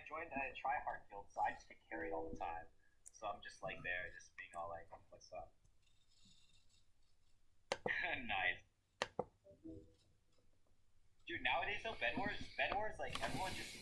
I joined a tryhard guild, so I just get carried all the time. So I'm just like there, just being all like, what's up? nice. Dude, nowadays though, Bed Wars, Bed Wars, like everyone just